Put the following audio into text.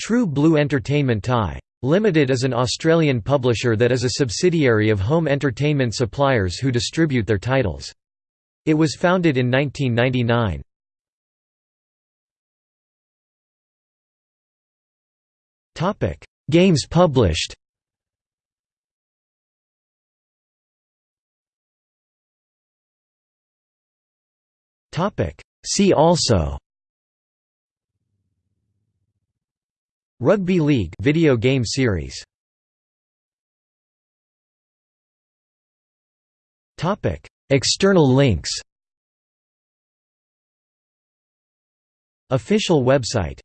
True Blue Entertainment Thai. Limited is an Australian publisher that is a subsidiary of home entertainment suppliers who distribute their titles. It was founded in 1999. Games published See also Rugby League video game series. Topic External links. Official website